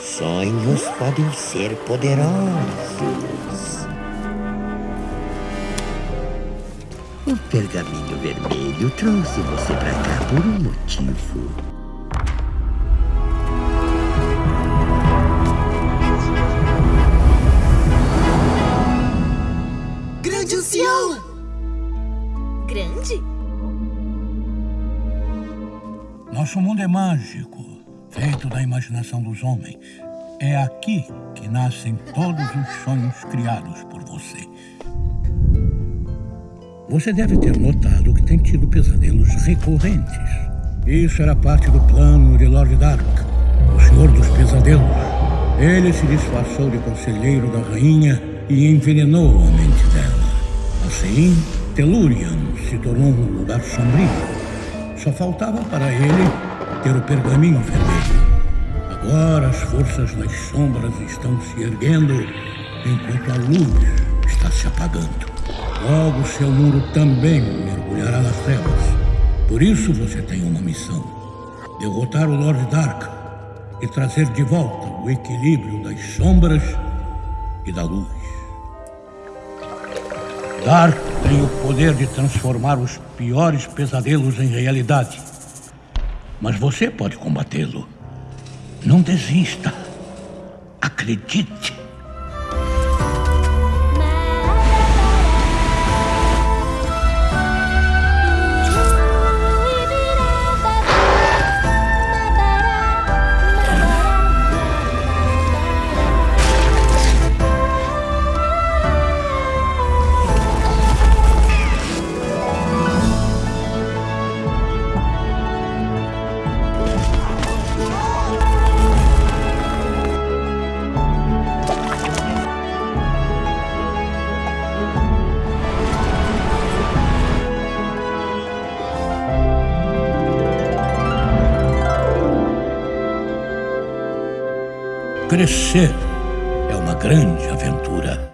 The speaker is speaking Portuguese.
Sonhos podem ser poderosos. O pergaminho vermelho trouxe você para cá por um motivo. Grande? Nosso mundo é mágico, feito da imaginação dos homens. É aqui que nascem todos os sonhos criados por você. Você deve ter notado que tem tido pesadelos recorrentes. Isso era parte do plano de Lord Dark, o Senhor dos Pesadelos. Ele se disfarçou de conselheiro da rainha e envenenou a mente dela. Assim, Telurian se tornou um lugar sombrio. Só faltava para ele ter o pergaminho vermelho. Agora as forças das sombras estão se erguendo enquanto a luz está se apagando. Logo seu muro também mergulhará nas trevas. Por isso você tem uma missão: derrotar o Lord Dark e trazer de volta o equilíbrio das sombras e da luz. Dark tem o poder de transformar os piores pesadelos em realidade. Mas você pode combatê-lo. Não desista. Acredite. Crescer é uma grande aventura.